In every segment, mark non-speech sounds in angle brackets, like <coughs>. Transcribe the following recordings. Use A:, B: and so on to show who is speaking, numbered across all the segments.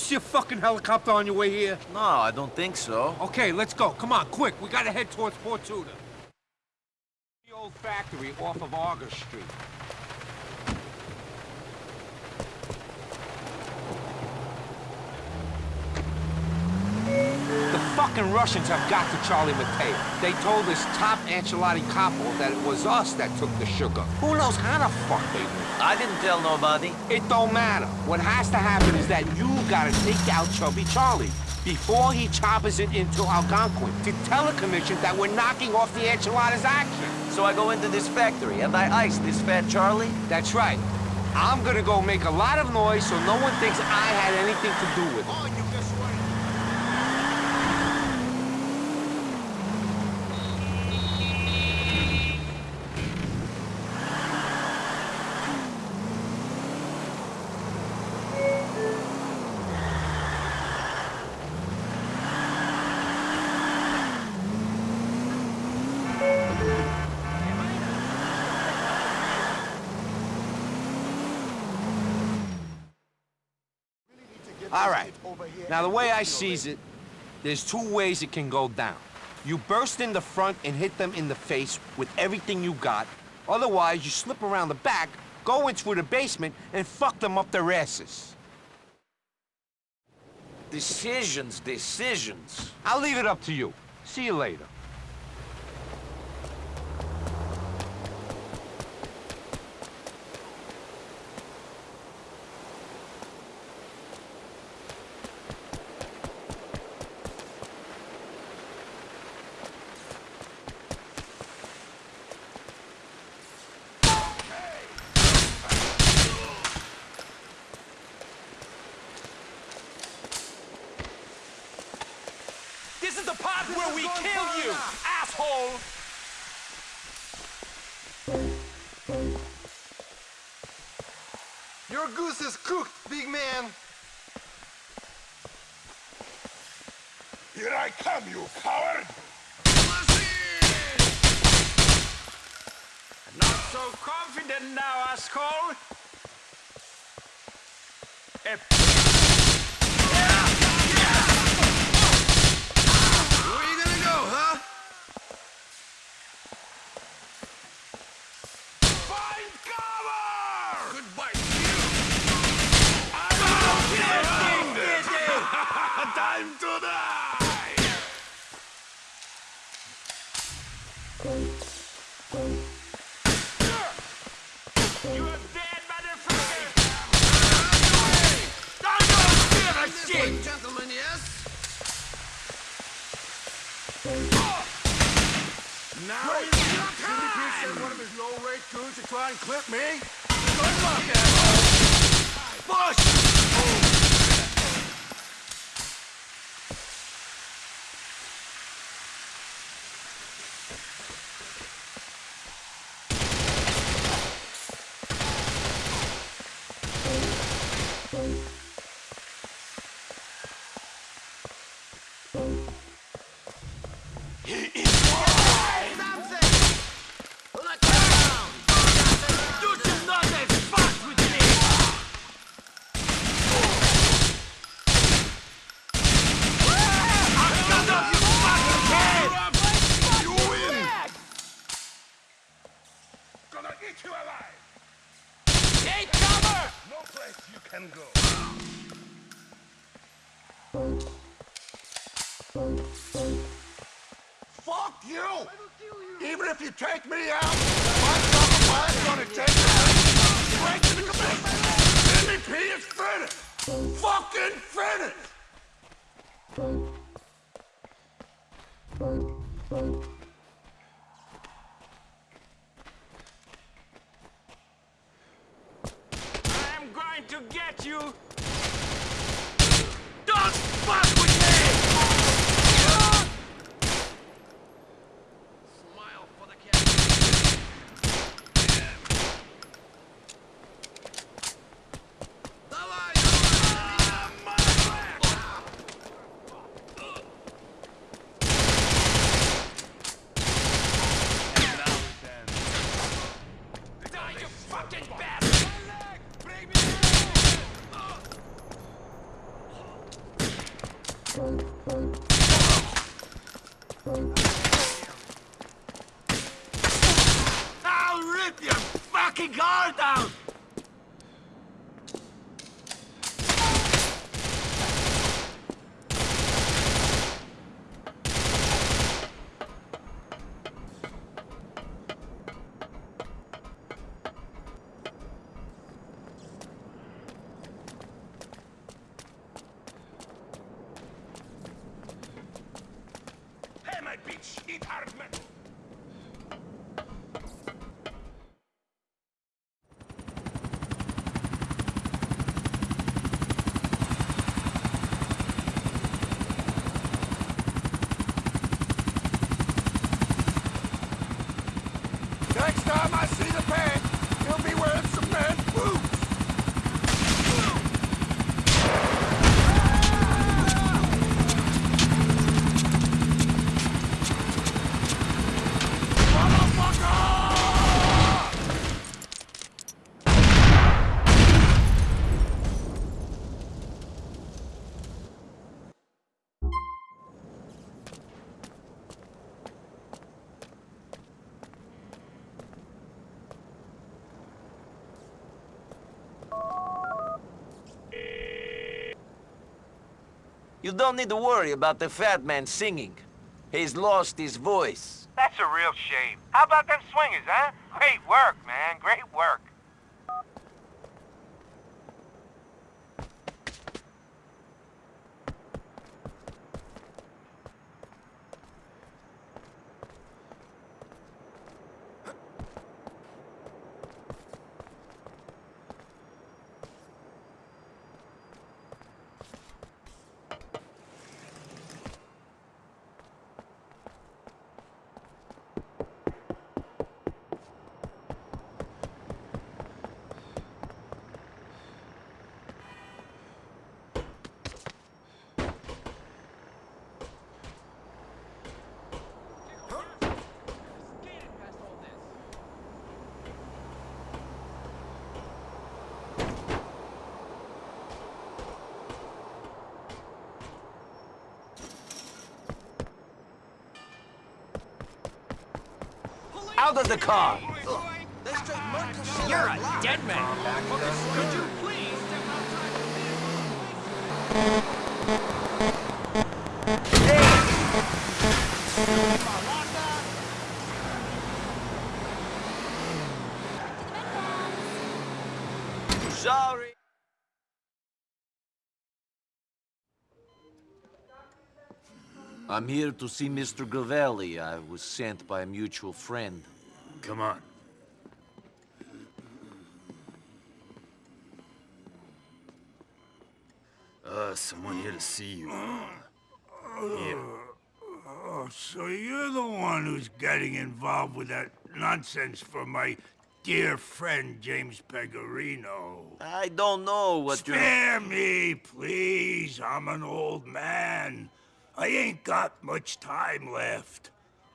A: see a fucking helicopter on your way here?
B: No, I don't think so.
A: Okay, let's go. Come on, quick. We gotta head towards Port Tudor. The old factory off of August Street. The fucking Russians have got to Charlie Mateo. They told this top Ancelotti couple that it was us that took the sugar. Who knows how the fuck they knew?
B: I didn't tell nobody.
A: It don't matter. What has to happen is that you gotta take out Chubby Charlie before he choppers it into Algonquin to tell the commission that we're knocking off the Enchiladas action.
B: So I go into this factory and I ice this fat Charlie?
A: That's right. I'm gonna go make a lot of noise so no one thinks I had anything to do with it. Now, the way I sees it, there's two ways it can go down. You burst in the front and hit them in the face with everything you got. Otherwise, you slip around the back, go into the basement, and fuck them up their asses.
B: Decisions, decisions.
A: I'll leave it up to you. See you later.
C: The part where we kill you, asshole!
D: Your goose is cooked, big man.
E: Here I come, you coward!
C: Not so confident now, asshole! Eh,
E: and clip me?
D: Good luck, asshole. Push!
C: I'm going to get you! Don't
B: need to worry about the fat man singing. He's lost his voice.
F: That's a real shame. How about them swingers, huh? Great work, man. Great work.
B: Out of the car!
D: They straight murk the shit
C: You're a dead man. Could you please step outside the vehicle?
B: Sorry. I'm here to see Mr. Gravelli. I was sent by a mutual friend.
G: Come on. Uh, someone here to see you. Yeah.
E: Oh, so you're the one who's getting involved with that nonsense for my dear friend James Pegorino.
B: I don't know what you're...
E: Spare me, please. I'm an old man. I ain't got much time left.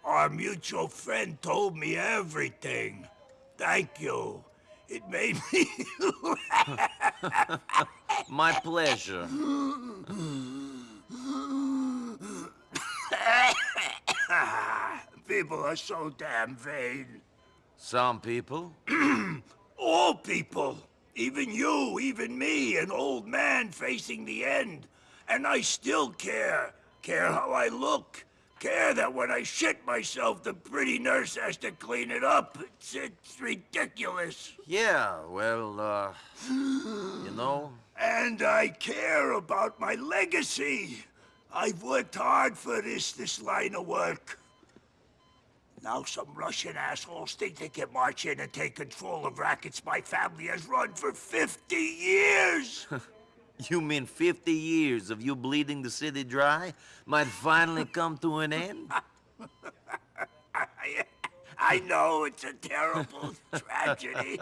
E: Our mutual friend told me everything. Thank you. It made me
B: My pleasure.
E: People are so damn vain.
B: Some people. <clears throat>
E: All people. Even you, even me, an old man facing the end. And I still care. Care how I look. Care that when I shit myself, the pretty nurse has to clean it up. It's, it's ridiculous.
B: Yeah, well, uh... You know,
E: And I care about my legacy. I've worked hard for this, this line of work. Now some Russian assholes think they can march in and take control of rackets my family has run for 50 years. <laughs>
B: you mean 50 years of you bleeding the city dry might finally <laughs> come to an end? <laughs>
E: I, I know it's a terrible <laughs> tragedy.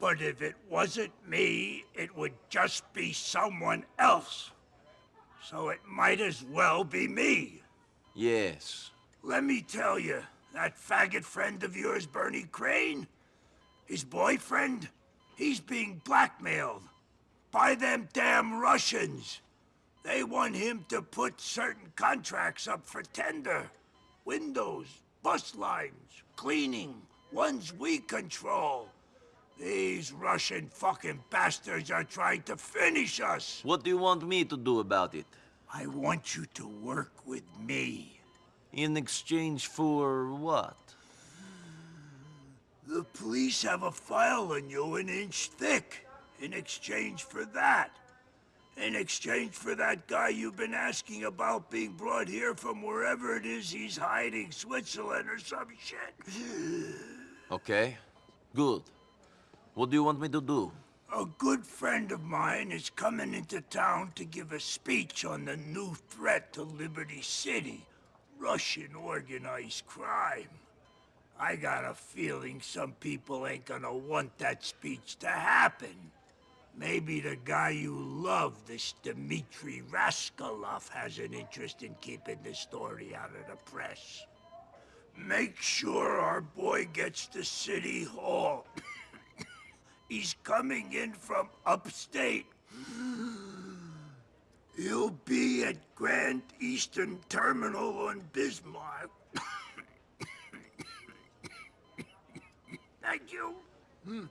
E: But if it wasn't me, it would just be someone else. So it might as well be me.
B: Yes,
E: Let me tell you, that faggot friend of yours, Bernie Crane, his boyfriend, he's being blackmailed by them damn Russians. They want him to put certain contracts up for tender. Windows, bus lines, cleaning, ones we control. These Russian fucking bastards are trying to finish us.
B: What do you want me to do about it?
E: I want you to work with me.
B: In exchange for what?
E: The police have a file on you an inch thick. In exchange for that. In exchange for that guy you've been asking about being brought here from wherever it is he's hiding, Switzerland or some shit.
B: Okay, good. What do you want me to do?
E: A good friend of mine is coming into town to give a speech on the new threat to Liberty City. Russian organized crime. I got a feeling some people ain't gonna want that speech to happen. Maybe the guy you love, this Dmitri Rascalov, has an interest in keeping the story out of the press. Make sure our boy gets to City Hall. He's coming in from upstate. He'll be at Grand Easton Terminal on Bismarck. Thank you. Hmm.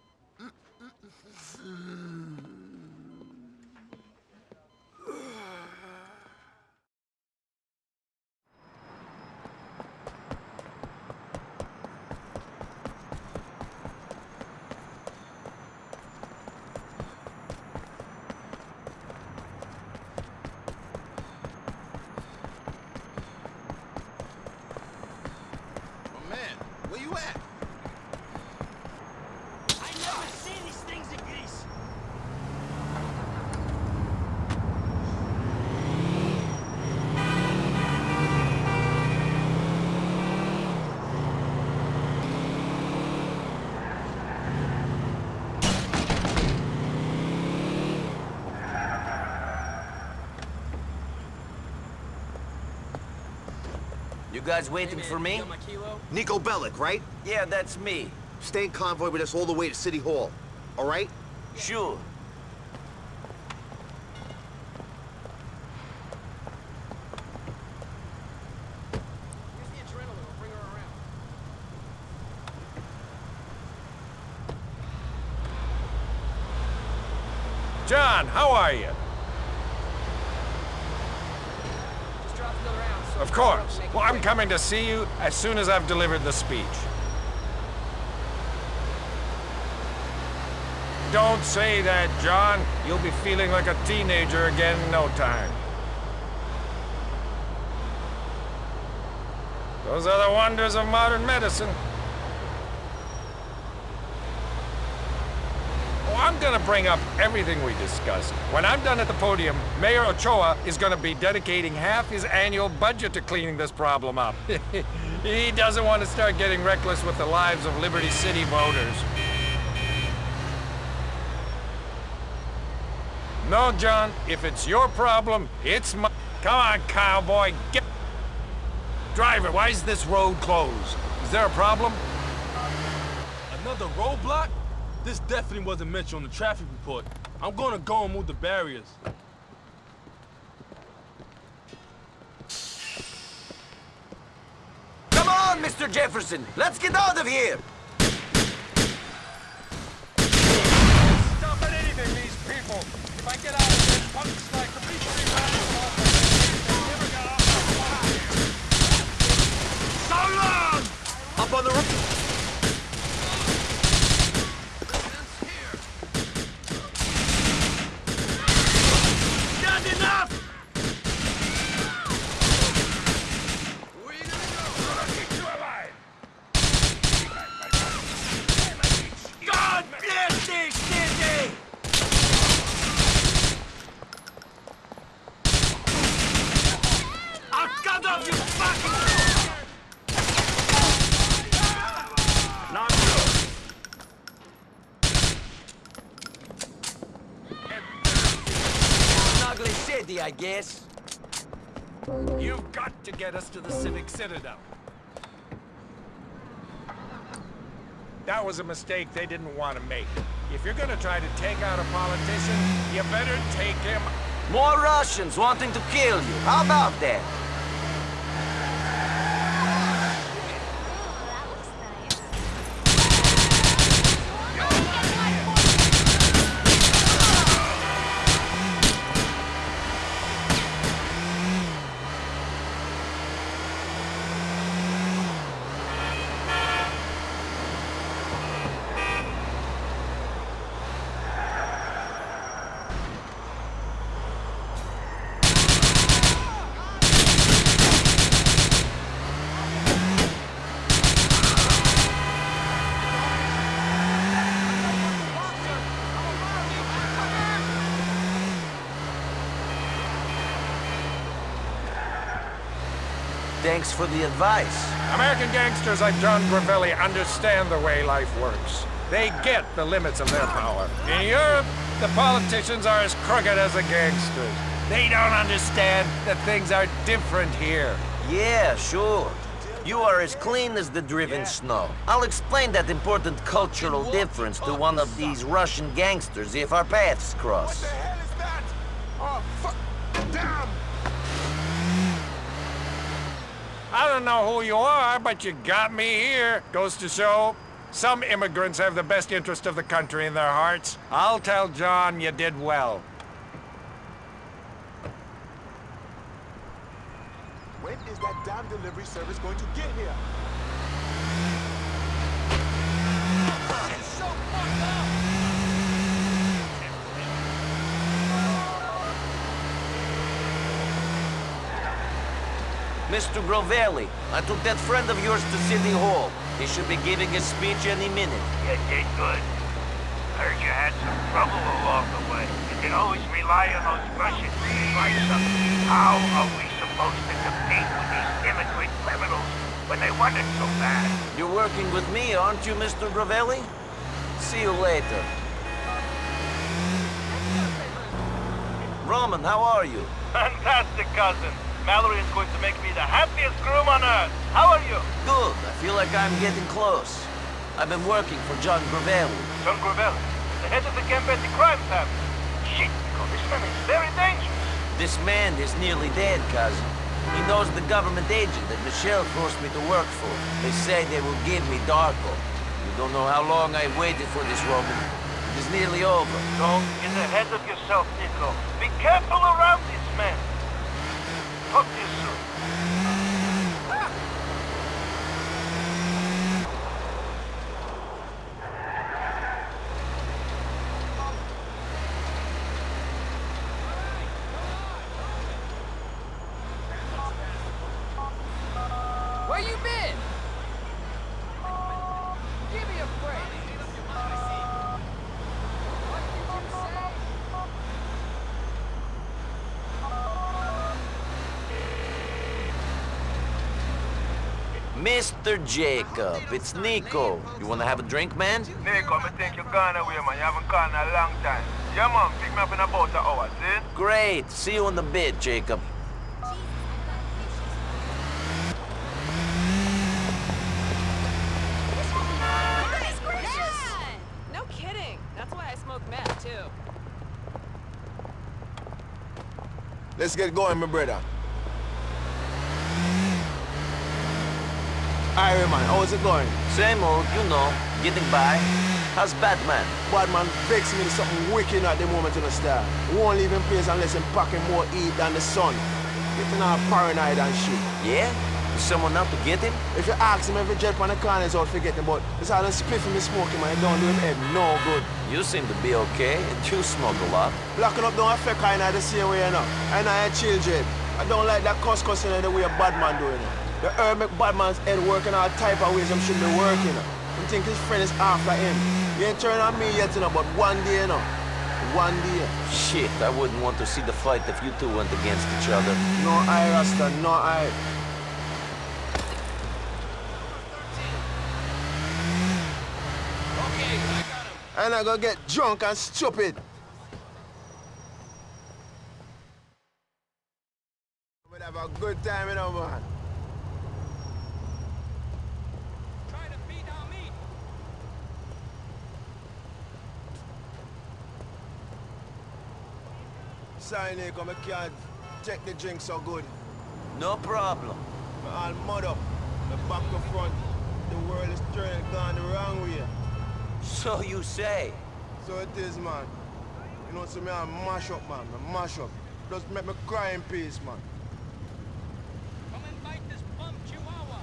G: My man, where you at?
D: I never seen these things in Greece.
B: You guys waiting for me?
H: Niko Bellic, right?
B: Yeah, that's me.
H: Stay in convoy with us all the way to City Hall. All right?
B: Sure.
I: John, how are you? Of course. Well, I'm coming to see you as soon as I've delivered the speech. Don't say that, John. You'll be feeling like a teenager again in no time. Those are the wonders of modern medicine. Oh, I'm gonna bring up everything we discussed. When I'm done at the podium, Mayor Ochoa is gonna be dedicating half his annual budget to cleaning this problem up. <laughs> he doesn't want to start getting reckless with the lives of Liberty City voters. No, John, if it's your problem, it's my... Come on, cowboy, get... Driver, why is this road closed? Is there a problem?
C: Another roadblock? This definitely wasn't mentioned on the traffic report. I'm gonna go and move the barriers.
B: Come on, Mr. Jefferson. Let's get out of here.
I: Stop at anything, these people! If I get out of here, punks like the Beachtree Radicals never got off the
E: So long!
H: Up on the roof.
I: get us to the Civic Citadel. That was a mistake they didn't want to make. If you're gonna try to take out a politician, you better take him...
B: More Russians wanting to kill you. How about that? Thanks for the advice.
I: American gangsters like John Gravelli understand the way life works. They get the limits of their power. In Europe, the politicians are as crooked as the gangsters. They don't understand that things are different here.
B: Yeah, sure. You are as clean as the driven snow. I'll explain that important cultural difference to one of these Russian gangsters if our paths cross.
J: What the hell is that? Oh, fuck. Damn!
I: I don't know who you are, but you got me here. Goes to show, some immigrants have the best interest of the country in their hearts. I'll tell John you did well.
J: When is that damn delivery service going to get here?
B: Mr. Gravelli, I took that friend of yours to City Hall. He should be giving a speech any minute.
K: You did good. Heard you had some trouble along the way. You can always rely on those Russians to advise us. How are we supposed to compete with these immigrant criminals when they want it so bad?
B: You're working with me, aren't you, Mr. Gravelli? See you later. Roman, how are you? <laughs>
K: Fantastic, cousin. Mallory is going to make me the happiest groom on earth. How are you?
B: Good. I feel like I'm getting close. I've been working for John Gravelli.
K: John Gravel, the head of the Gambetti crime family. Shit, Niko, this man is very dangerous.
B: This man is nearly dead, cousin. He knows the government agent that Michelle forced me to work for. They say they will give me Darko. You don't know how long I've waited for this, Roman. It is nearly over.
K: Don't get ahead of yourself, Niko. Be careful around this man. Talk to you soon.
L: Where you been? Give me a break. What did you say?
B: Mr. Jacob, it's Niko. You wanna have a drink, man?
K: Niko, I think you're gone away, man. You haven't gone in a long time. Yeah, man, pick me up in about an hour, see?
B: Great. See you in the bit, Jacob.
L: No kidding. That's why I smoke meth, too.
J: Let's get going, my brother. Alright, man, how's it going?
B: Same old, you know, getting by. How's Batman?
J: Badman vex me to something wicked at the moment in the star. Won't leave him place unless him packing more heat than the sun. Getting all paranoid and shit.
B: Yeah? Is someone out to get him?
J: If you ask him every jet on the corner is out forgetting, but it's all the spliff me smoking, man. It don't do him head no good.
B: You seem to be okay, and you smoke a lot.
J: Blocking up don't affect I the same way, you know. And I ain't children. I don't like that cuss cussing the way a bad man doing it. The herb make bad man's head working all type of ways him should be working. Him think his friend is after him. He ain't turning on me yet, you know, but one day, you know. One day.
B: Shit, I wouldn't want to see the fight if you two went against each other.
J: No I, Rasta, no I. And I go get drunk and stupid. We'll have a good time, you know, man.
M: Sorry, Niko. I can't take the drink so good.
B: No problem.
M: I'm all mud up. The back to front. The world is turning, gone the wrong way.
B: So you say.
M: So it is, man. You know, so me I mash up, man. I mash up. Just make me cry in peace, man.
D: Come and bite this bum chihuahua.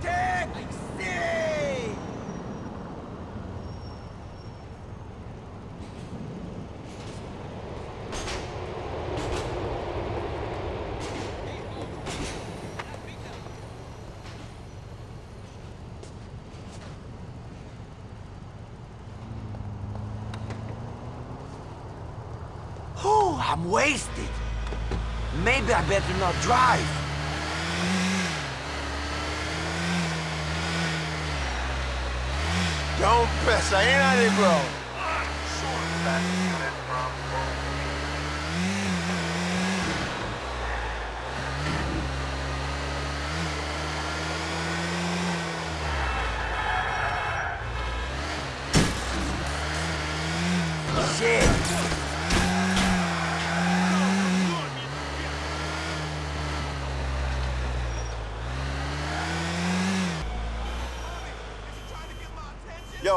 B: Taxi! Oh, I'm wasted. Maybe I better not drive.
M: Don't press, I ain't on it, bro.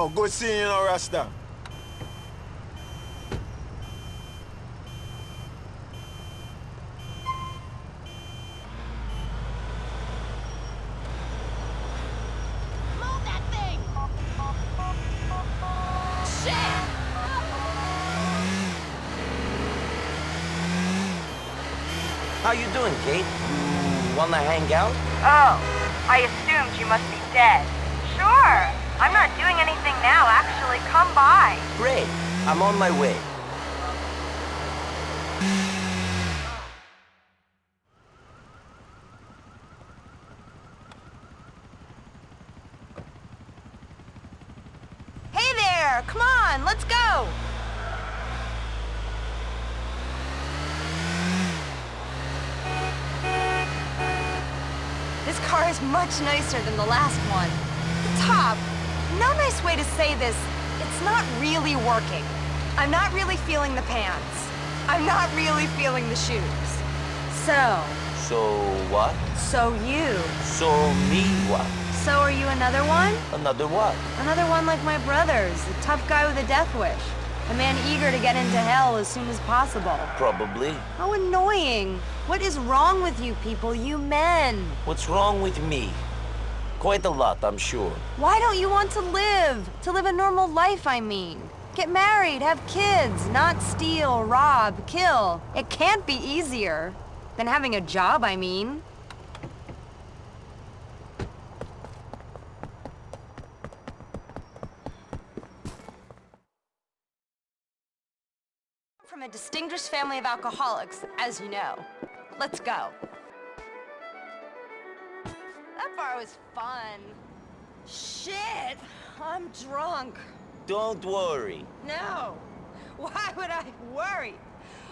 M: Yo, good seeing you now, Rasta.
L: Move that thing! Shit!
B: How you doing, Kate? You wanna hang out?
N: Oh, I assumed you must be dead. Sure. I'm not doing anything now, actually. Come by.
B: Great. I'm on my way.
N: Hey there! Come on, let's go! This car is much nicer than the last one. The top, no nice way to say this, it's not really working. I'm not really feeling the pants. I'm not really feeling the shoes. So,
B: So what?
N: so you.
B: So me what?
N: So are you another one?
B: Another what?
N: Another one like my brothers, a tough guy with a death wish. A man eager to get into hell as soon as possible.
B: Probably.
N: How annoying. What is wrong with you people, you men?
B: What's wrong with me? Quite a lot, I'm sure.
N: Why don't you want to live? To live a normal life, I mean. Get married, have kids, not steal, rob, kill. It can't be easier. Than having a job, I mean. From a distinguished family of alcoholics, as you know. Let's go. That bar was fun. Shit! I'm drunk.
B: Don't worry.
N: No. Why would I worry?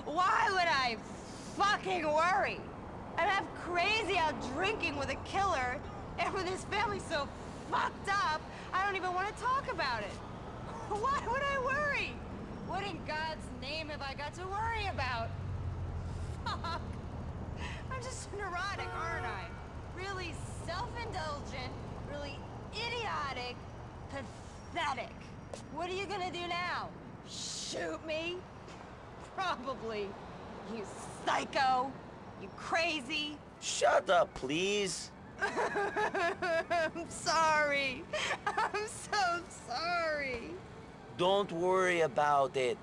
N: Why would I fucking worry? I'm half crazy out drinking with a killer, and with his family so fucked up, I don't even want to talk about it. <laughs> Why would I worry? What in God's name have I got to worry about? Fuck. I'm just <laughs> neurotic, aren't I? Really self-indulgent, really idiotic, pathetic. What are you gonna do now? Shoot me? Probably. You psycho. You crazy.
B: Shut up, please. <laughs>
N: I'm sorry. <laughs> I'm so sorry.
B: Don't worry about it.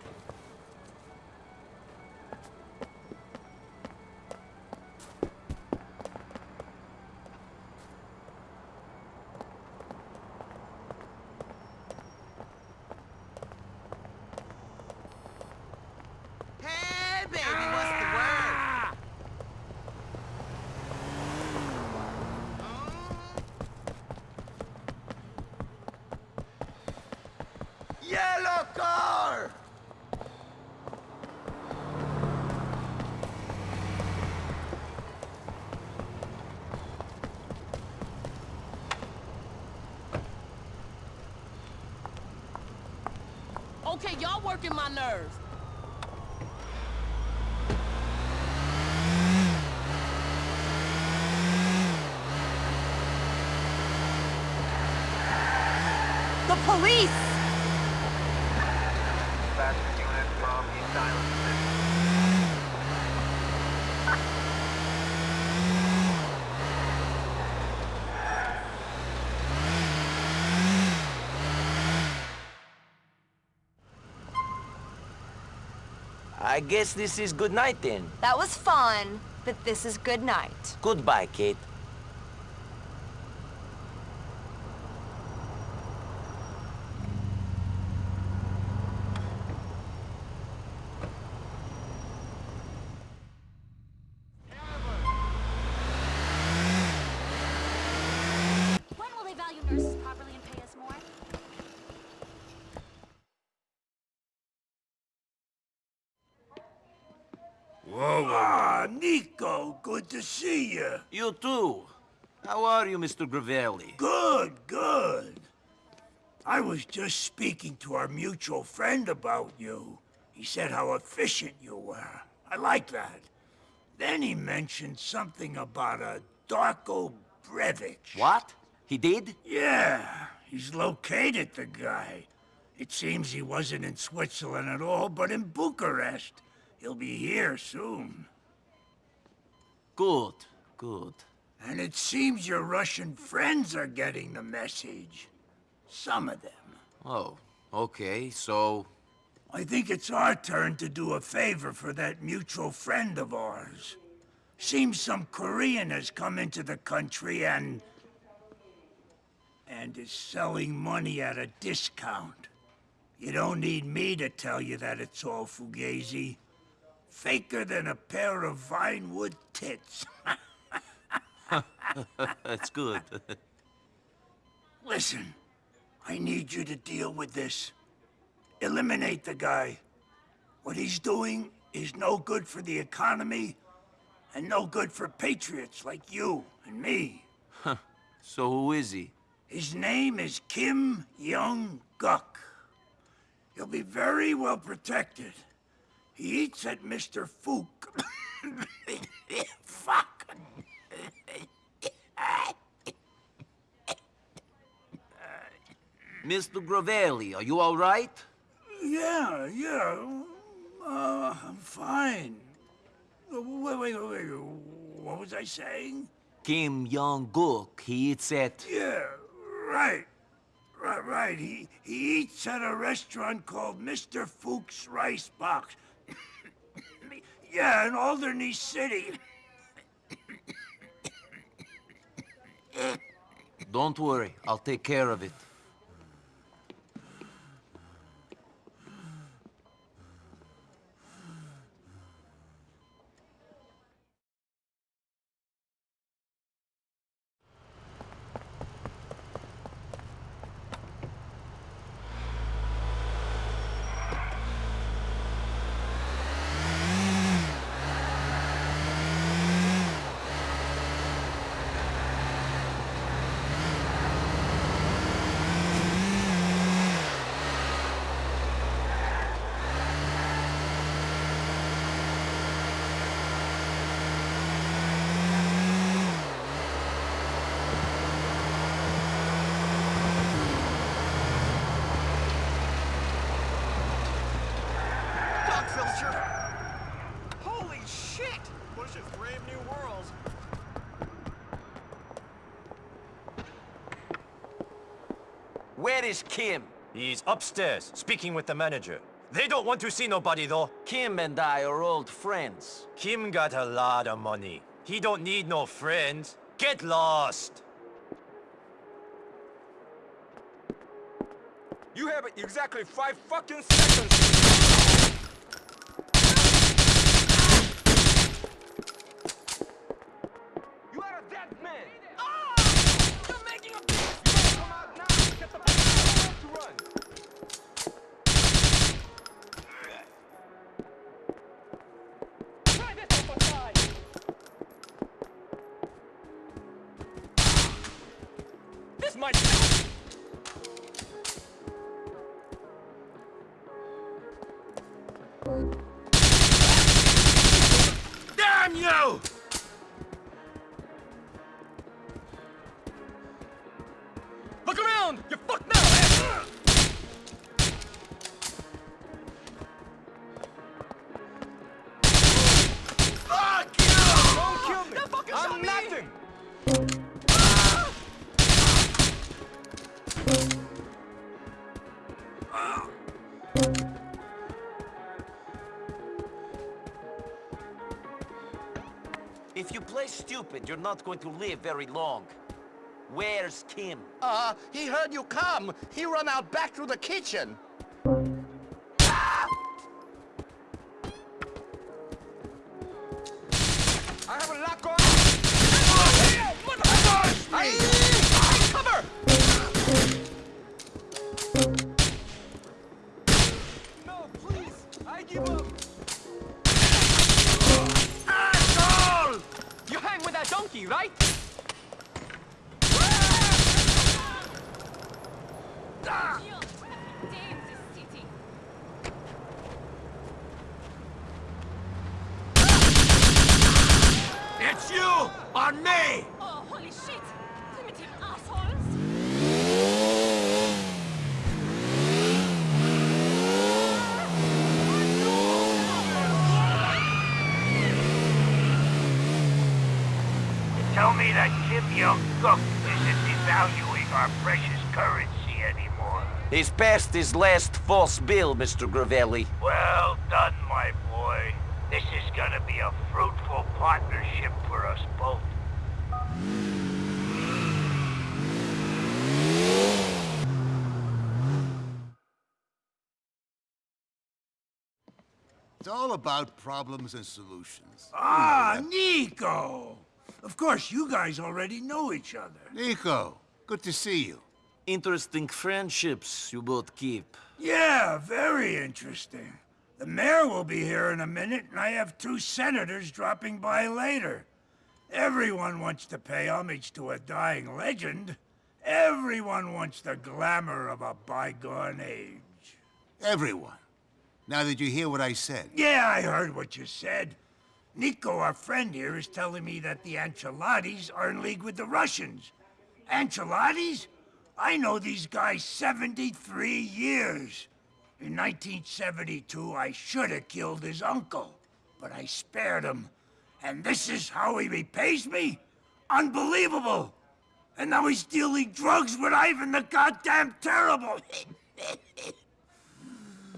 L: Working my nerves.
N: The police!
B: I guess this is good night then.
N: That was fun, but this is good night.
B: Goodbye, Kate. Mr. Gravelli?
E: Good, good. I was just speaking to our mutual friend about you. He said how efficient you were. I like that. Then he mentioned something about a Darko Brevic.
B: What? He did?
E: Yeah, he's located the guy. It seems he wasn't in Switzerland at all, but in Bucharest. He'll be here soon.
B: Good, good.
E: And it seems your Russian friends are getting the message. Some of them.
B: Oh, okay, so...
E: I think it's our turn to do a favor for that mutual friend of ours. Seems some Korean has come into the country and... and is selling money at a discount. You don't need me to tell you that it's all fugazi. Faker than a pair of Vinewood tits. <laughs> <laughs>
B: That's good.
E: Listen, I need you to deal with this. Eliminate the guy. What he's doing is no good for the economy and no good for patriots like you and me.
B: so who is he?
E: His name is Kim Young-guk. He'll be very well protected. He eats at Mr. Fook. <coughs> Fuck.
B: Mr. Gravelli, are you all right?
E: Yeah, yeah. Uh, I'm fine. Wait, wait, wait, wait. What was I saying?
B: Kim Young-guk, he eats at...
E: Yeah, right. Right, right. He, he eats at a restaurant called Mr. Fook's Rice Box. <coughs> yeah, in Alderney City.
B: Don't worry, I'll take care of it. Where is Kim?
O: He's upstairs, speaking with the manager. They don't want to see nobody, though.
B: Kim and I are old friends.
O: Kim got a lot of money. He don't need no friends. Get lost.
P: You have exactly five fucking seconds.
B: If you play stupid, you're not going to live very long. Where's Kim?
H: Uh, he heard you come. He run out back through the kitchen.
E: It's you on me!
Q: Oh, holy shit! Primitive assholes!
F: Tell me that Kim Young-guk isn't devaluing our precious currency anymore.
B: He's passed his last false bill, Mr. Gravelli.
F: Well done, my boy. This is gonna be a fruitful partnership for us both.
R: It's all about problems and solutions.
E: Ah, Niko! Of course, you guys already know each other.
R: Niko, good to see you.
B: Interesting friendships you both keep.
E: Yeah, very interesting. The mayor will be here in a minute, and I have two senators dropping by later. Everyone wants to pay homage to a dying legend. Everyone wants the glamour of a bygone age.
R: Everyone. Now did you hear what I said?
E: Yeah, I heard what you said. Niko, our friend here, is telling me that the Ancelottis are in league with the Russians. Ancelottis? I know these guys 73 years. In 1972, I should have killed his uncle, but I spared him. And this is how he repays me? Unbelievable! And now he's dealing drugs with Ivan the goddamn terrible. <laughs>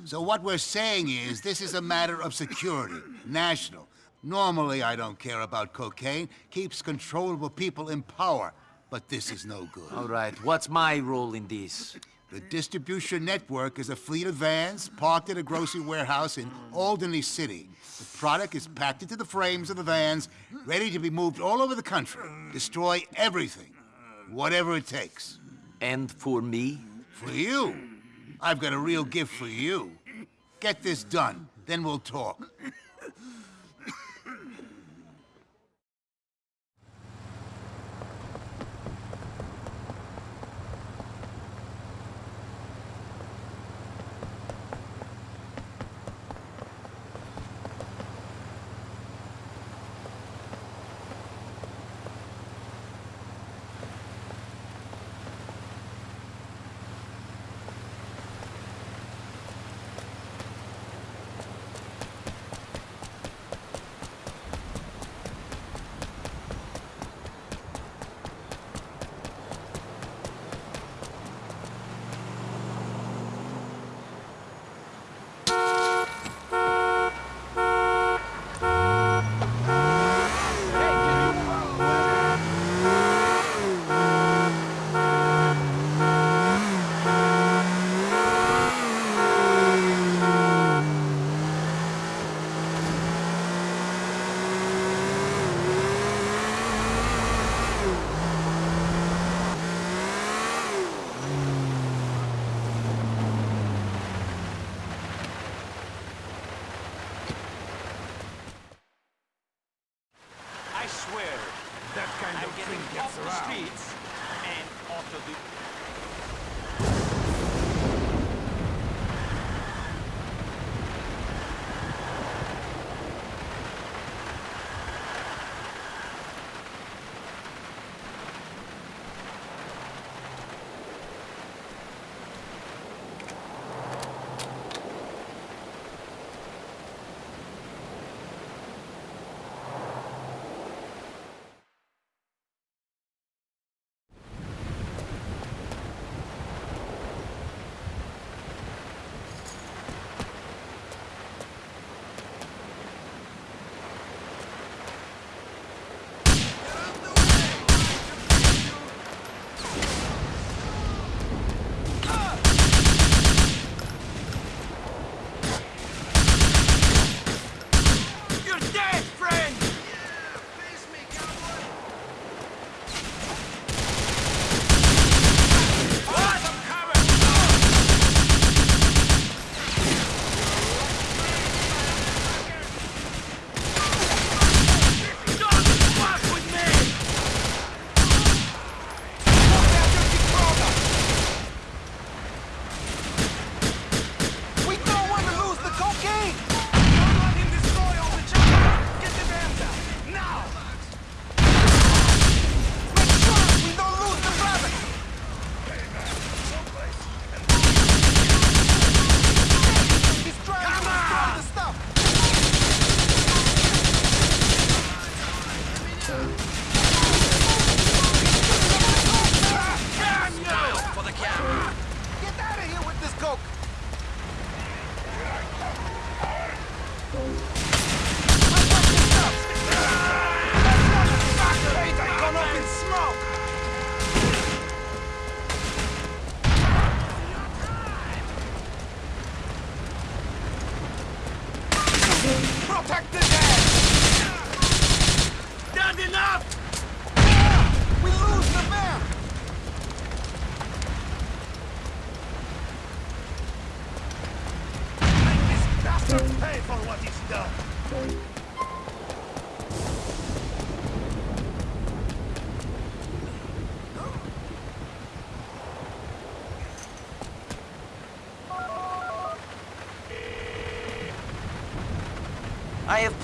R: So what we're saying is, this is a matter of security, national. Normally, I don't care about cocaine. Keeps controllable people in power. But this is no good.
B: All right, what's my role in this?
R: The distribution network is a fleet of vans parked at a grocery warehouse in Alderney City. The product is packed into the frames of the vans, ready to be moved all over the country. Destroy everything, whatever it takes.
B: And for me?
R: For you. I've got a real gift for you. Get this done, then we'll talk.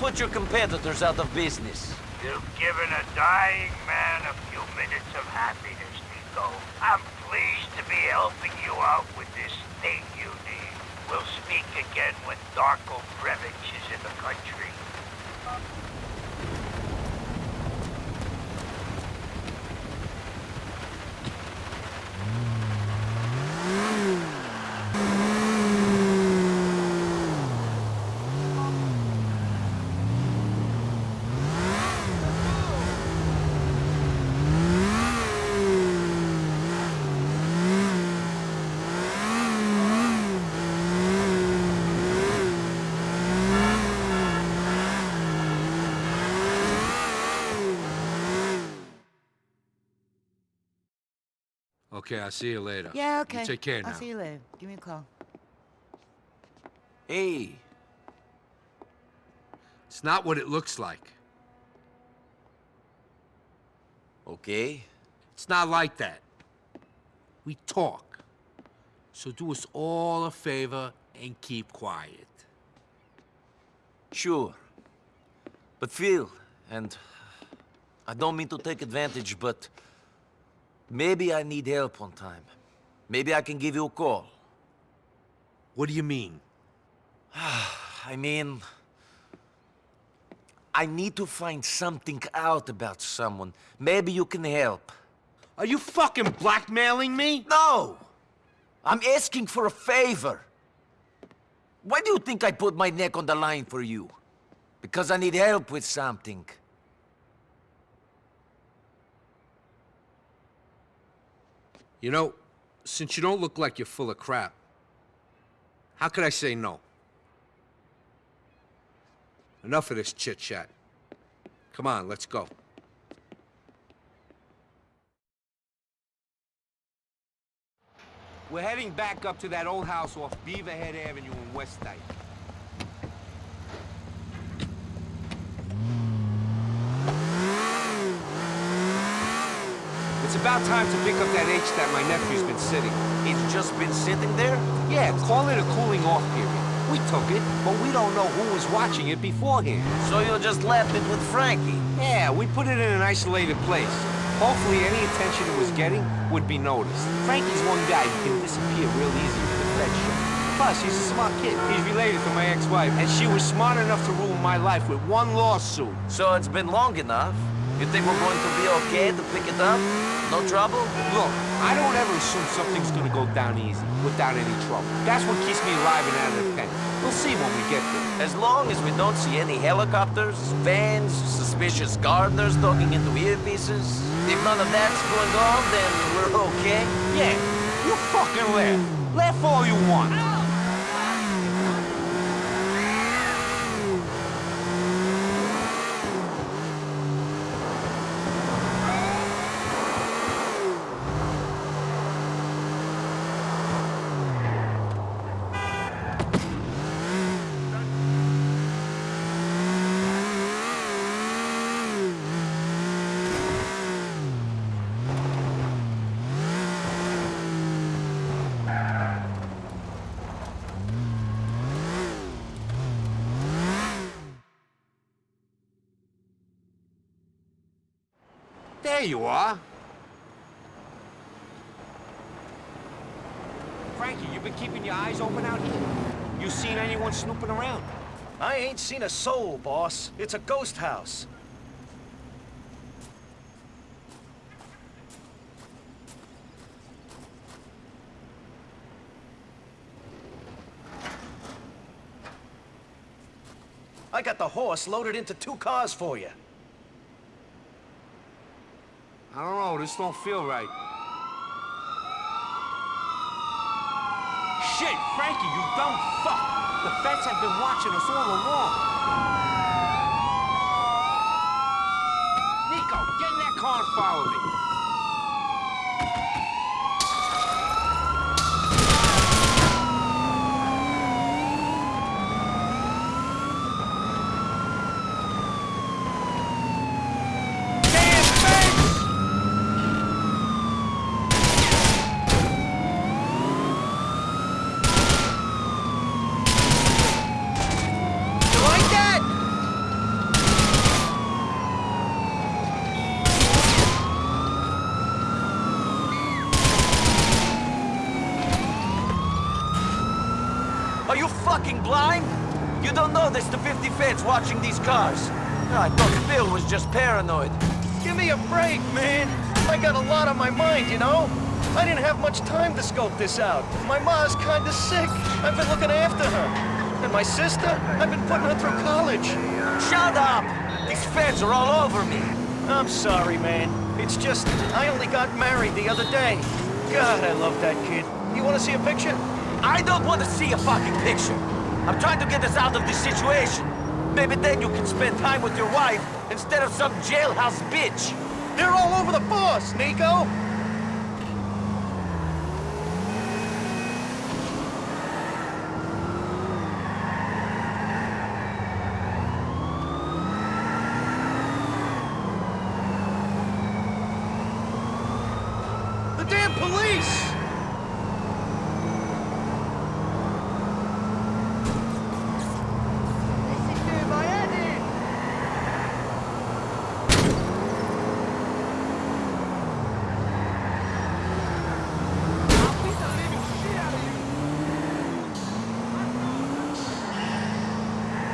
B: Put your competitors out of business.
F: You've given a dying man a few minutes of happiness, Niko. I'm pleased to be helping you out with this thing you need. We'll speak again when Darko Brevic is in the country.
A: Okay, I'll see you later.
N: Yeah, okay.
A: You take care now.
N: I'll see you later. Give me a call.
B: Hey,
A: It's not what it looks like.
B: okay.
A: It's not like that. We talk. So do us all a favor and keep quiet.
B: Sure. But Phil, and I don't mean to take advantage, but maybe I need help on time. Maybe I can give you a call.
A: What do you mean? <sighs>
B: I mean, I need to find something out about someone. Maybe you can help.
A: Are you fucking blackmailing me?
B: No! I'm asking for a favor. Why do you think I put my neck on the line for you? Because I need help with something.
A: You know, since you don't look like you're full of crap, how could I say no? Enough of this chit-chat. Come on, let's go. We're heading back up to that old house off Beaverhead Avenue in West Dyke. It's about time to pick up that H that my nephew's been sitting.
B: It's just been sitting there?
A: Yeah, call it a cooling off period. We took it, but we don't know who was watching it beforehand.
B: So you just left it with Frankie?
A: Yeah, we put it in an isolated place. Hopefully any attention it was getting would be noticed. Frankie's one guy who can disappear real easy with the Fed show. Plus, he's a smart kid. He's related to my ex-wife, and she was smart enough to ruin my life with one lawsuit.
B: So it's been long enough. You think we're going to be okay to pick it up? No trouble?
A: Look, I don't ever assume something's gonna go down easy, without any trouble. That's what keeps me alive and out of the pen. We'll see when we get there.
B: As long as we don't see any helicopters, vans, suspicious gardeners talking into earpieces, if none of that's going on, then we're okay?
A: Yeah, you fucking laugh. Laugh all you want. There you Frankie, you've been keeping your eyes open out here? You seen anyone snooping around?
S: I ain't seen a soul, boss. It's a ghost house. I got the horse loaded into two cars for you.
A: I don't know, this don't feel right. Shit, Frankie, you dumb fuck! The feds have been watching us all along. Niko, get in that car and follow me.
B: You like that? Are you You don't know there's the 50 feds watching these cars. I thought Bill was just paranoid.
T: Give me a break, man. I got a lot on my mind, you know? I didn't have much time to scope this out. My ma's kinda sick. I've been looking after her. And my sister, I've been putting her through college.
B: Shut up! These feds are all over me.
T: I'm sorry, man. It's just, I only got married the other day. God, I love that kid. You wanna see a picture?
B: I don't want to see a fucking picture. I'm trying to get us out of this situation. Maybe then you can spend time with your wife instead of some jailhouse bitch.
T: They're all over the force, Niko! The damn police!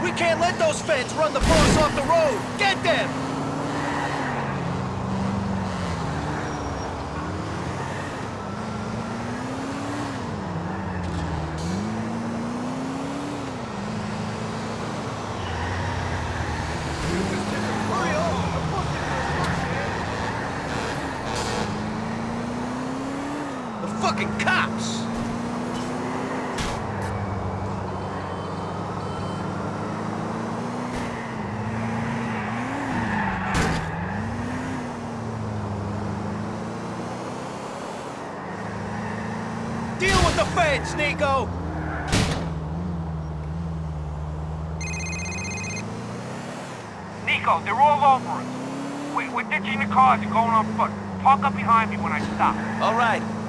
T: We can't let those feds run the boss off the road! Get them! The fucking cops! Deal with Niko!
F: Niko, they're all over us. We're ditching the cars and going on foot. Park up behind me when I stop.
B: All right.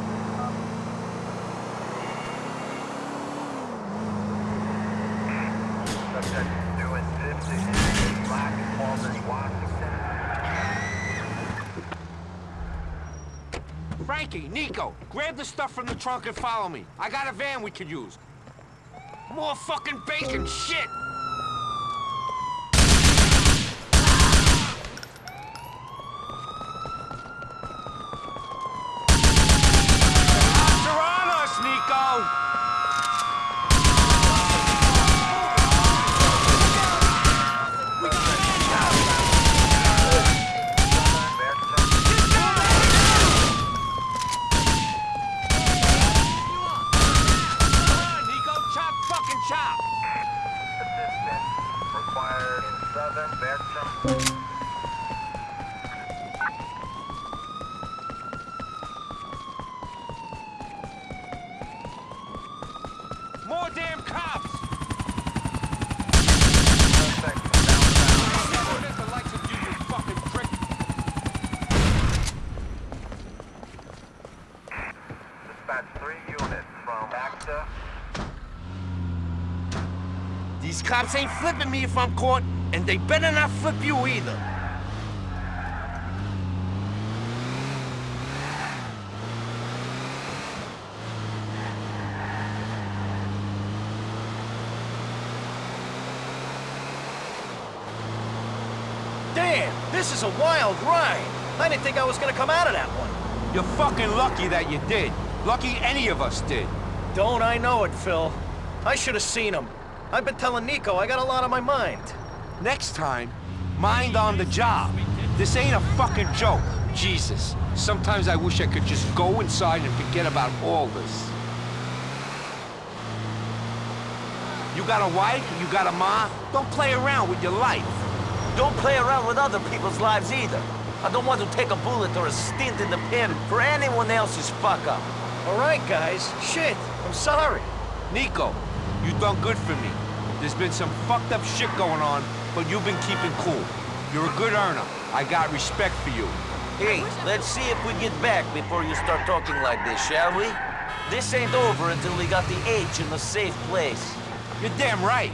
A: Niko, grab the stuff from the trunk and follow me. I got a van we could use. More fucking bacon, shit! Cops are on us, Niko! Niko, chop fucking chop!
F: Required in southern Bertram.
A: More damn cops!
F: Dispatch three units from Acter.
A: These cops ain't flipping me if I'm caught, and they better not flip you either.
T: Damn, this is a wild ride. I didn't think I was gonna come out of that one.
A: You're fucking lucky that you did. Lucky any of us did.
T: Don't I know it, Phil? I should have seen him. I've been telling Niko I got a lot on my mind.
A: Next time, mind on the job. This ain't a fucking joke. Jesus, sometimes I wish I could just go inside and forget about all this. You got a wife, you got a ma, don't play around with your life.
B: Don't play around with other people's lives either. I don't want to take a bullet or a stint in the pen for anyone else's fuck up.
T: All right, guys. Shit, I'm sorry.
A: Niko, you done good for me. There's been some fucked up shit going on, but you've been keeping cool. You're a good earner. I got respect for you.
B: Hey, let's see if we get back before you start talking like this, shall we? This ain't over until we got the H in a safe place.
A: You're damn right.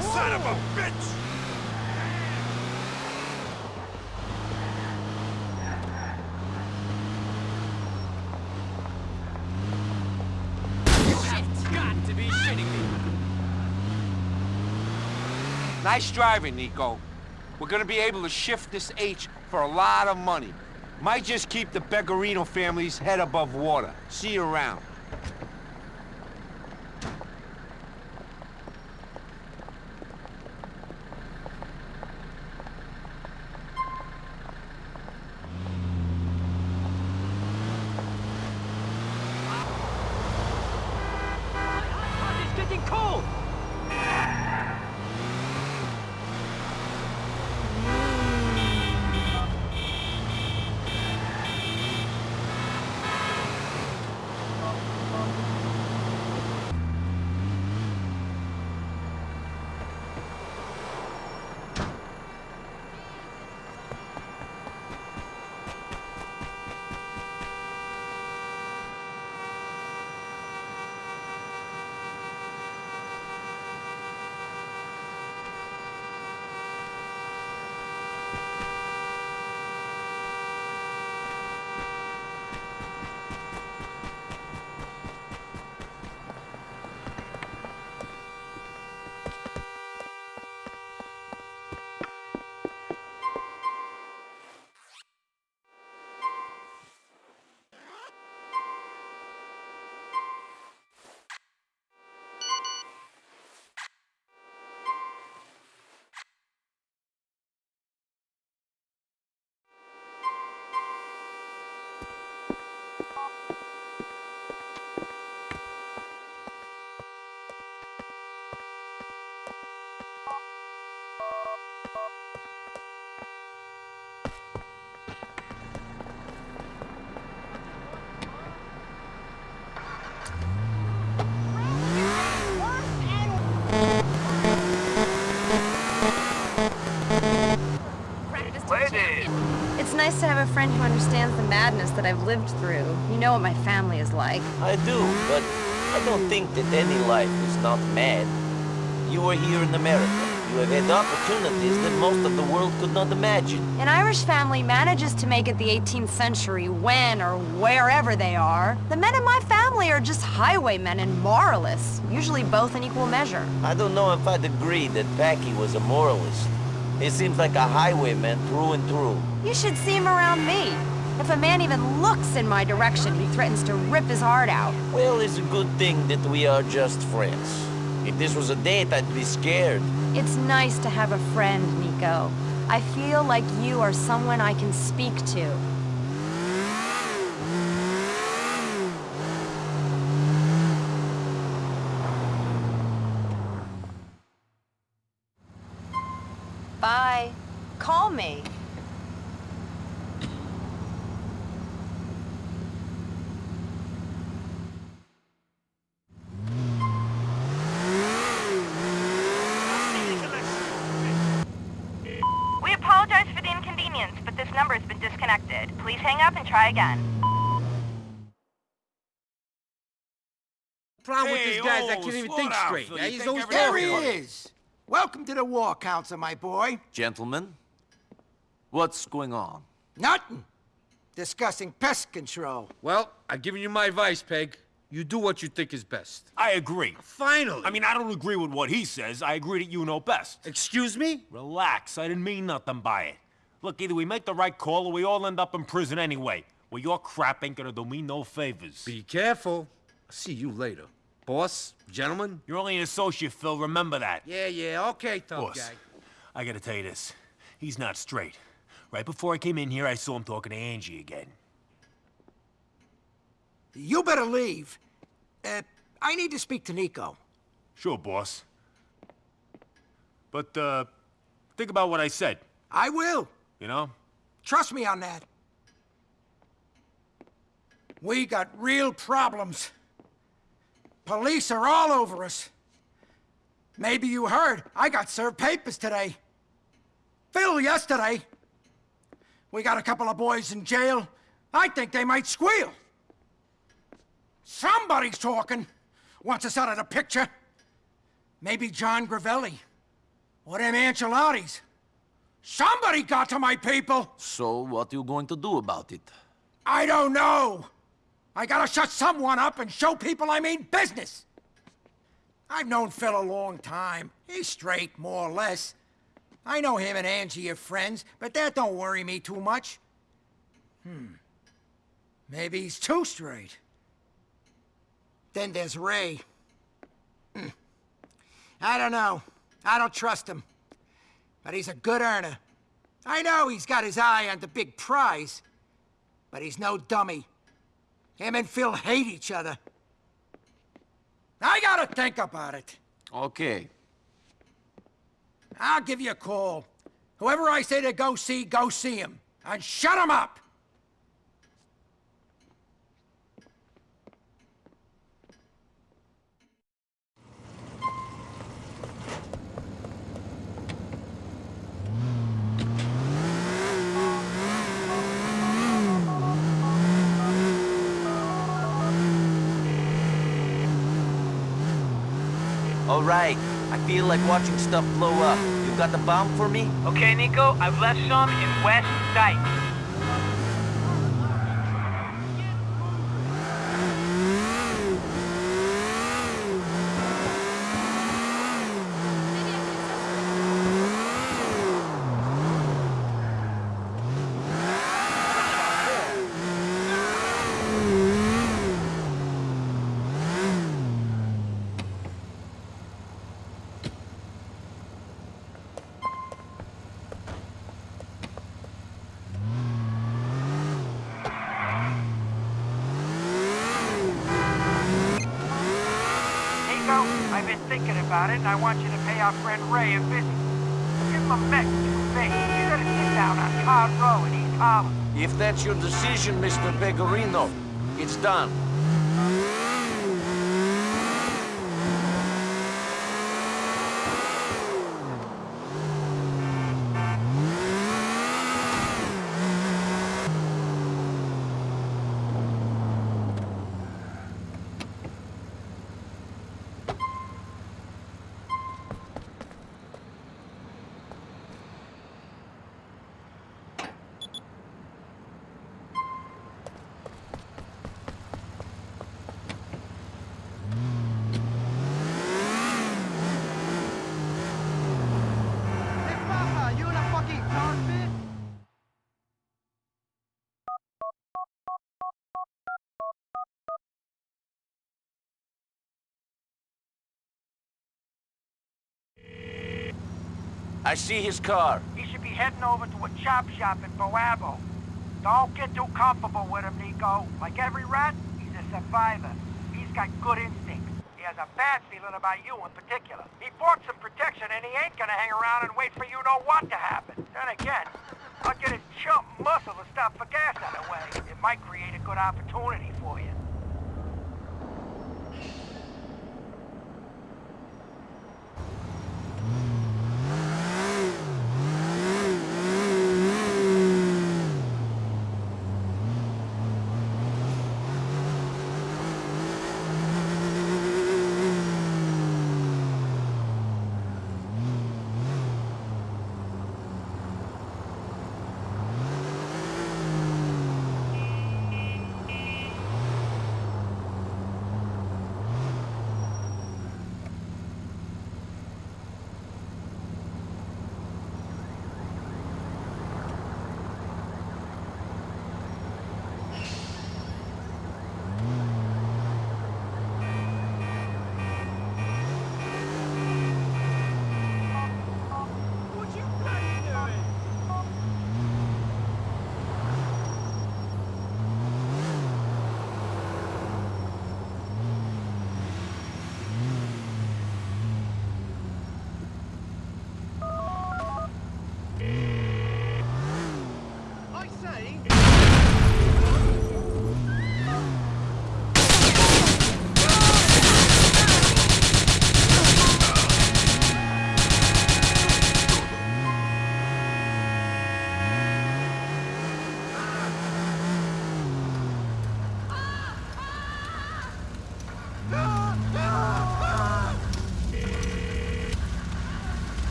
E: Son of a bitch!
A: Nice driving, Niko. We're gonna be able to shift this H for a lot of money. Might just keep the Pegorino family's head above water. See you around.
N: Nice to have a friend who understands the madness that I've lived through. You know what my family is like.
B: I do, but I don't think that any life is not mad. You are here in America. You have had opportunities that most of the world could not imagine.
N: An Irish family manages to make it the 18th century when or wherever they are. The men in my family are just highwaymen and moralists, usually both in equal measure.
B: I don't know if I'd agree that Packie was a moralist. He seems like a highwayman through and through.
N: You should see him around me. If a man even looks in my direction, he threatens to rip his heart out.
B: Well, it's a good thing that we are just friends. If this was a date, I'd be scared.
N: It's nice to have a friend, Niko. I feel like you are someone I can speak to. Bye. Call me.
U: We apologize for the inconvenience, but this number has been disconnected. Please hang up and try again.
V: problem with
E: Hey,
V: this guy is I can't even think
E: down,
V: straight. Yeah, he's
E: think
V: always
E: everything-
V: talking.
E: There he
V: is.
W: Welcome to the War Council, my boy.
B: Gentlemen, what's going on?
W: Nothing. Discussing pest control.
V: Well, I've given you my advice, Peg. You do what you think is best.
S: I agree.
V: Finally.
S: I mean, I don't agree with what he says. I agree that you know best.
V: Excuse me?
S: Relax. I didn't mean nothing by it. Look, either we make the right call or we all end up in prison anyway. Well, your crap ain't gonna do me no favors.
V: Be careful. I'll see you later. Boss, gentlemen.
S: You're only an associate, Phil. Remember that.
V: Yeah, yeah, okay, tough
S: Boss,
V: guy.
S: I gotta tell you this. He's not straight. Right before I came in here, I saw him talking to Angie again.
W: You better leave. Uh, I need to speak to Niko.
S: Sure, boss. But, uh, think about what I said,
W: I will.
S: you know?
W: Trust me on that. We got real problems. Police are all over us. Maybe you heard, I got served papers today. Phil yesterday. We got a couple of boys in jail. I think they might squeal. Somebody's talking. Wants us out of the picture. Maybe Jon Gravelli. Or them Ancelottis. Somebody got to my people!
B: So, what are you going to do about it?
W: I don't know! I gotta shut someone up and show people I mean business! I've known Phil a long time. He's straight, more or less. I know him and Angie are friends, but that don't worry me too much. Hmm. Maybe he's too straight. Then there's Ray. Hmm. I don't know. I don't trust him. But he's a good earner. I know he's got his eye on the big prize. But he's no dummy. Him and Phil hate each other. I gotta think about it.
B: Okay.
W: I'll give you a call. Whoever I say to go see, go see him. And shut him up!
B: All right. I feel like watching stuff blow up. You got the bomb for me?
F: Okay, Niko, I've left some in West Dyke. Niko, I've been thinking about it, and I want you to pay our friend Ray a visit. Give him a message from me. He's at a sit-down on Card Row in East Harlem.
B: If that's your decision, Mr. Pegorino, it's done.
D: you in a fucking cockpit?
B: I see his car.
F: He should be heading over to a chop shop in Boabo. Don't get too comfortable with him, Niko. Like every rat, he's a survivor. He's got good instincts. He has a bad feeling about you in particular. He bought some protection and he ain't gonna hang around and wait for you know what to happen. Then again, I'll get his chump muscle to stop for gas on the way. It might create a good opportunity for you.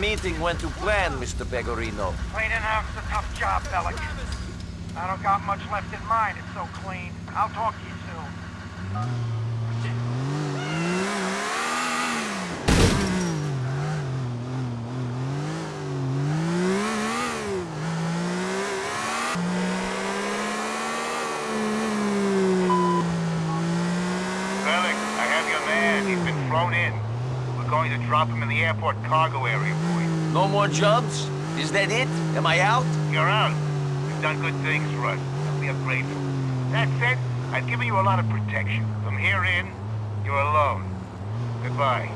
B: meeting went to plan, Mr. Pegorino.
F: Cleaning out's a tough job, Bellic. I don't got much left in mind. It's so clean. I'll talk to you soon.
X: drop him in the airport cargo area.
B: No more jobs? Is that it? Am I out?
X: You're out. You've done good things, Russ. We are grateful. That said, I've given you a lot of protection. From here in, you're alone. Goodbye.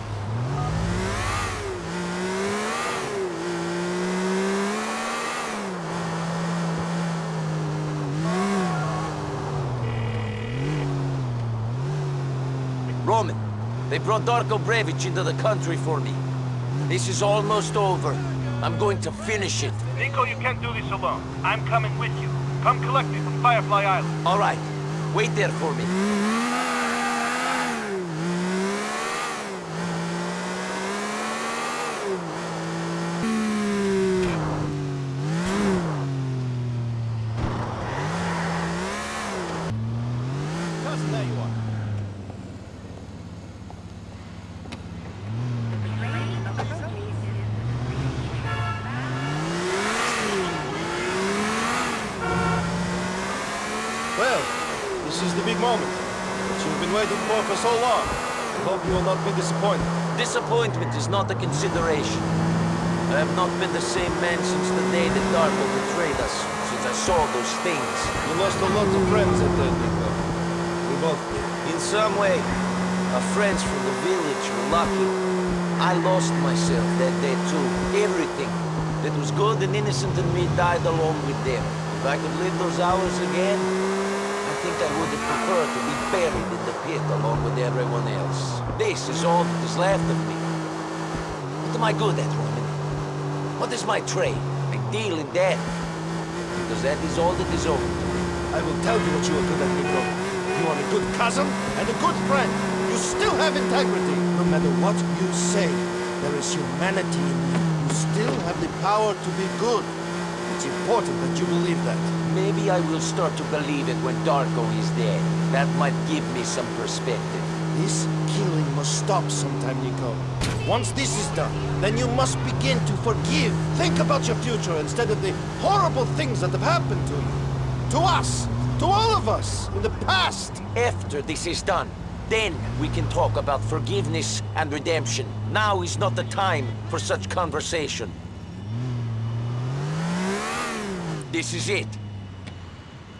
B: Roman, they brought Darko Brevic into the country for me. This is almost over. I'm going to finish it.
X: Niko, you can't do this alone. I'm coming with you. Come collect me from Firefly Island.
B: All right. Wait there for me.
Y: Cousin, there you are.
M: Well, this is the big moment that you've been waiting for for so long. I hope you will not be disappointed.
B: Disappointment is not a consideration. I have not been the same man since the day that Darko betrayed us, since I saw those things.
M: You lost a lot of friends at that, Niko. We both did.
B: In some way, our friends from the village were lucky. I lost myself that day too. Everything that was good and innocent in me died along with them. If I could live those hours again, I think I would have preferred to be buried pit along with everyone else. This is all that is left of me. What am I good at, Roman? What is my trade? I deal in death. Because that is all that is owed to me.
M: I will tell you what you are good at, Niko. You are a good cousin and a good friend. You still have integrity. No matter what you say, there is humanity in you. You still have the power to be good. It's important that you believe that.
B: Maybe I will start to believe it when Darko is dead. That might give me some perspective.
M: This killing must stop sometime, Niko. Once this is done, then you must begin to forgive. Think about your future instead of the horrible things that have happened to you. To us. To all of us. In the past.
B: After this is done, then we can talk about forgiveness and redemption. Now is not the time for such conversation. This is it.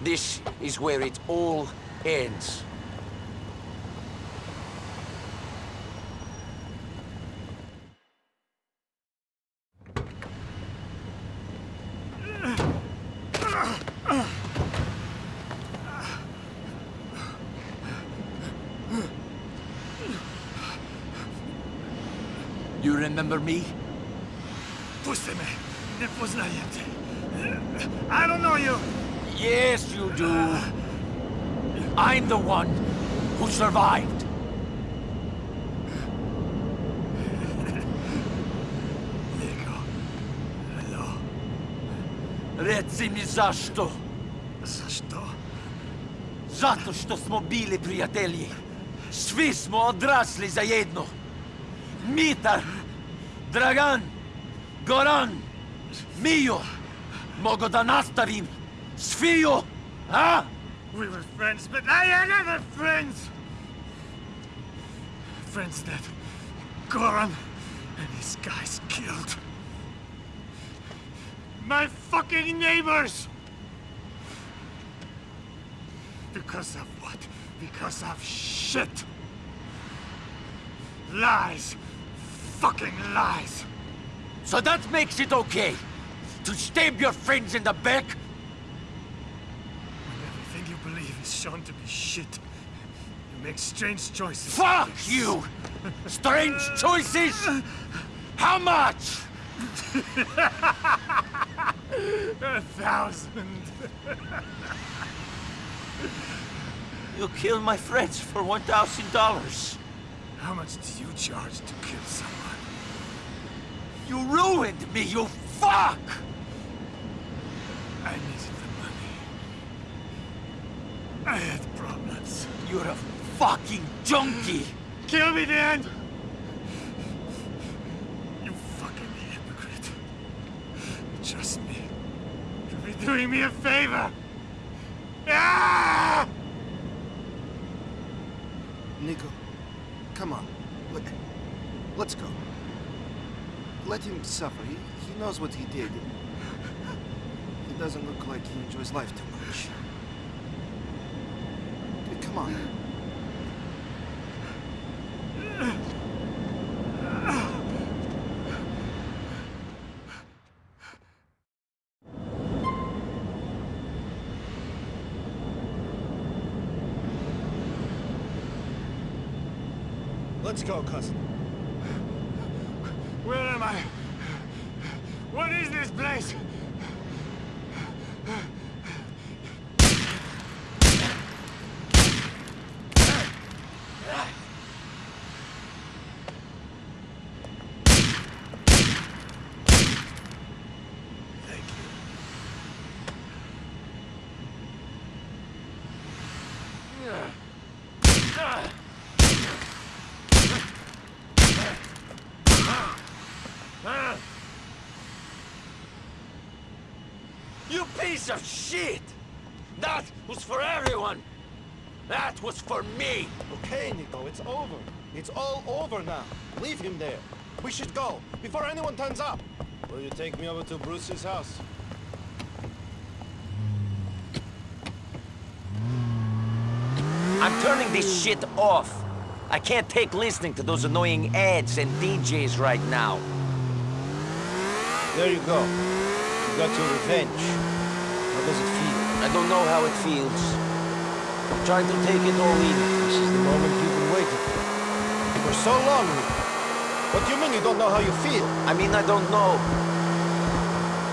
B: This is where it all ends. You remember me?
X: Pustime. Не познаете. I don't know you.
B: Yes, you do. I'm the one who survived.
X: Nico. Hello.
B: Reci mi zašto.
X: Zašto?
B: Zato što smo bili prijatelji. Svi smo odrasli zajedno. Mitar, Dragan, Goran, Mio. Mogu da nastavim. Sviju, a?
X: We were friends, but I had other friends. Friends that Goran and his guys killed. My fucking neighbors! Because of what? Because of shit! Lies! Fucking lies!
B: So that makes it okay to stab your friends in the back?
X: When everything you shown to be shit, you make strange choices.
B: Fuck you! Strange choices? How much? <laughs>
X: A thousand.
B: You killed my friends for $1,000.
X: How much do you charge to kill someone?
B: You ruined me, you fuck!
X: I needed the money. I had problems.
B: You're a fucking junkie!
X: Kill me then! You fucking hypocrite. Trust me. You'll be doing me a favor. Ah!
M: Niko, come on. Let, let's go. Let him suffer. He, he knows what he did. He doesn't look like he enjoys life too much. Come on. Let's go, cousin.
E: Where am I? What is this place?
B: You piece of shit! That was for everyone! That was for me!
M: Okay, Niko, it's over. It's all over now. Leave him there. We should go, before anyone turns up. Will you take me over to Bruce's house?
B: I'm turning this shit off. I can't take listening to those annoying ads and DJs right now.
M: There you go. You got your revenge. Does it feel?
B: I don't know how it feels. I'm trying to take it all in.
M: This is the moment you've been waiting for. For so long, What do you mean you don't know how you feel?
B: I mean, I don't know.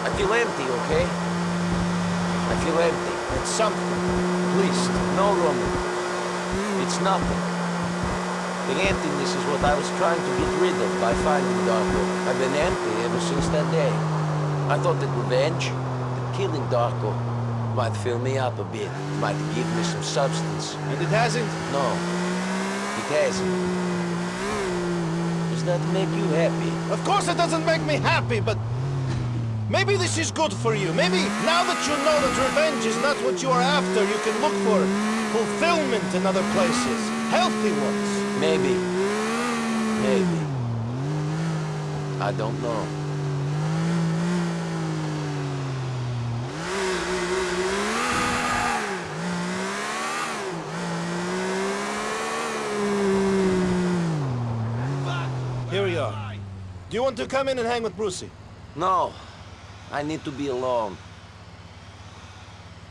B: I feel empty, okay? I feel empty.
M: It's something. At least.
B: No, Roman. It's nothing. The emptiness is what I was trying to get rid of by finding Darko. I've been empty ever since that day. I thought that revenge, killing Darko, might fill me up a bit, might give me some substance.
M: And it hasn't?
B: No, it hasn't. Does that make you happy?
M: Of course it doesn't make me happy, but... Maybe this is good for you. Maybe now that you know that revenge is not what you are after, you can look for fulfillment in other places. Healthy ones.
B: Maybe. Maybe. I don't know.
M: Here we are. Do you want to come in and hang with Brucie?
B: No. I need to be alone.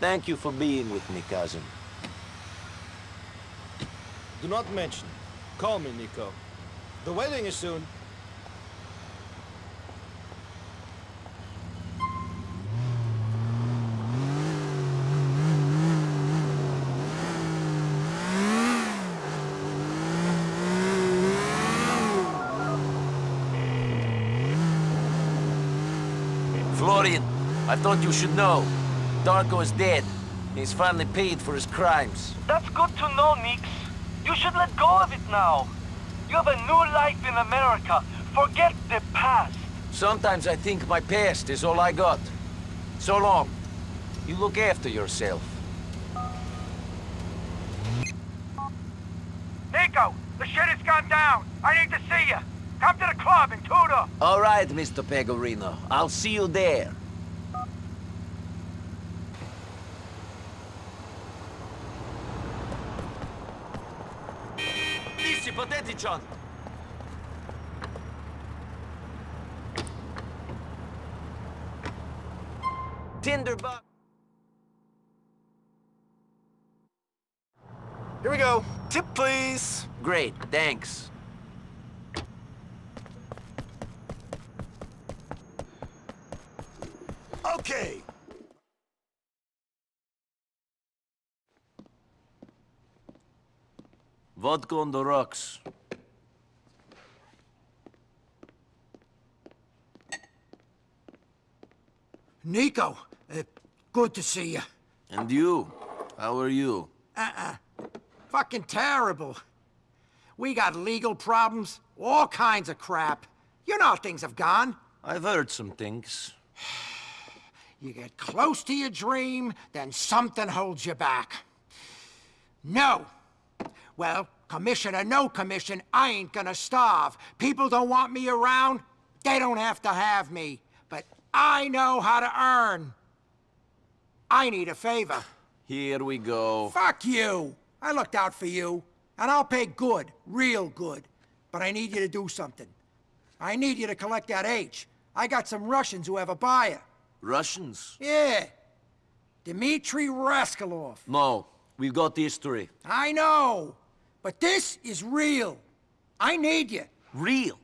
B: Thank you for being with me, cousin.
M: Do not mention. Call me, Niko. The wedding is soon.
B: I thought you should know. Darko is dead. He's finally paid for his crimes.
K: That's good to know, Nix. You should let go of it now. You have a new life in America. Forget the past.
B: Sometimes I think my past is all I got. So long. You look after yourself.
F: Niko, the shit has gone down. I need to see you. Come to the club in Tudor.
B: All right, Mr. Pegorino. I'll see you there. Dici, Potetichon! Tinderbox.
M: Here we go. Tip, please.
B: Great, thanks.
M: Okay.
B: Vodka on the rocks.
W: Niko, uh, good to see you.
B: And you? How are you?
W: Uh-uh. Fucking terrible. We got legal problems, all kinds of crap. You know how things have gone.
B: I've heard some things. <sighs>
W: You get close to your dream, then something holds you back. No. Well, Commission or no commission, I ain't gonna starve. People don't want me around, they don't have to have me. But I know how to earn. I need a favor.
B: Here we go.
W: Fuck you! I looked out for you, and I'll pay good, real good. But I need you to do something. I need you to collect that H. I got some Russians who have a buyer.
B: Russians?
W: Yeah. Dmitri Rascalov.
B: No, we've got history.
W: I know. But this is real. I need you.
B: Real?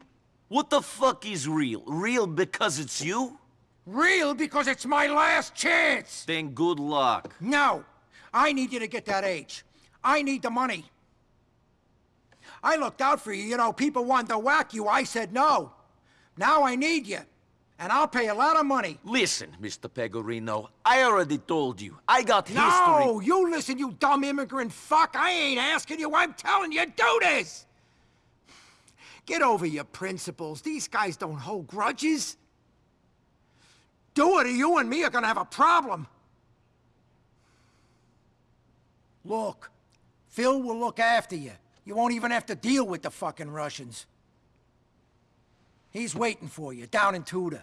B: What the fuck is real? Real because it's you?
W: Real because it's my last chance.
B: Then good luck.
W: No. I need you to get that H. I need the money. I looked out for you. You know, people wanted to whack you. I said no. Now I need you. And I'll pay a lot of money.
B: Listen, Mr. Pegorino, I already told you. I got history.
W: No, you listen, you dumb immigrant fuck. I ain't asking you. I'm telling you, do this. Get over your principles. These guys don't hold grudges. Do it or you and me are gonna have a problem. Look, Phil will look after you. You won't even have to deal with the fucking Russians. He's waiting for you, down in Tudor.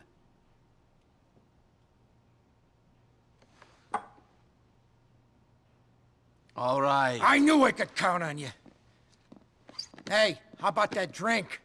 B: All right.
W: I knew I could count on you. Hey, how about that drink?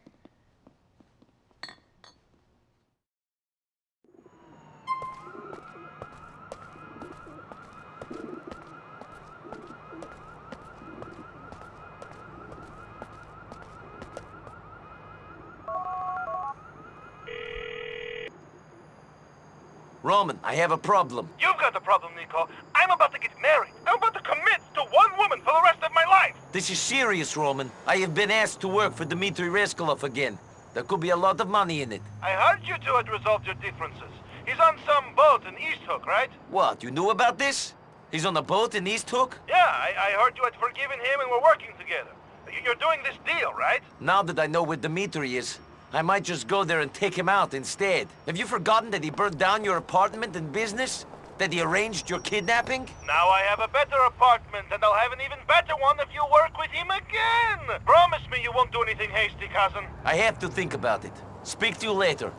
B: Roman, I have a problem.
K: You've got the problem, Niko. I'm about to get married. I'm about to commit to one woman for the rest of my life.
B: This is serious, Roman. I have been asked to work for Dmitri Rascalov again. There could be a lot of money in it.
K: I heard you two had resolved your differences. He's on some boat in East Hook, right?
B: What, you knew about this? He's on a boat in East Hook?
K: Yeah, I, I heard you had forgiven him and we're working together. You- You're doing this deal, right?
B: Now that I know where Dmitri is, I might just go there and take him out instead. Have you forgotten that he burned down your apartment and business? That he arranged your kidnapping?
K: Now I have a better apartment, and I'll have an even better one if you work with him again! Promise me you won't do anything hasty, cousin.
B: I have to think about it. Speak to you later.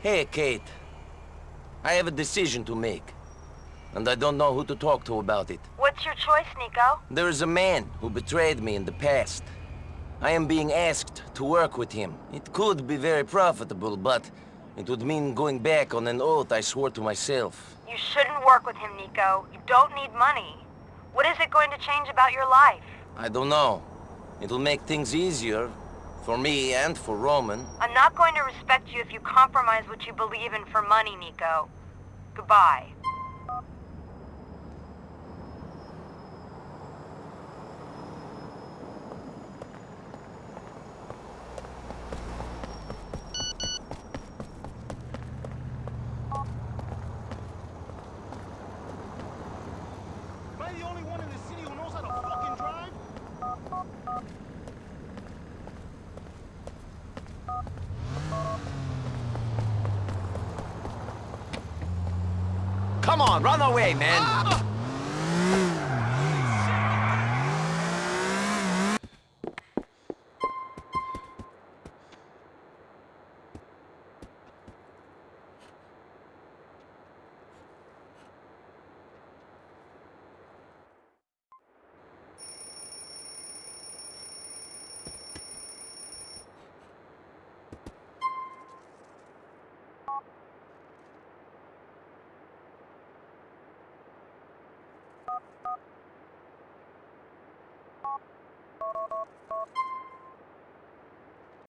B: Hey, Kate. I have a decision to make. And I don't know who to talk to about it.
U: What's your choice, Niko?
B: There is a man who betrayed me in the past. I am being asked to work with him. It could be very profitable, but it would mean going back on an oath I swore to myself.
U: You shouldn't work with him, Niko. You don't need money. What is it going to change about your life?
B: I don't know. It'll make things easier for me and for Roman.
U: I'm not going to respect you if you compromise what you believe in for money, Niko. Goodbye.
M: Am I the only one in the city who knows how to fucking drive?
B: On, man!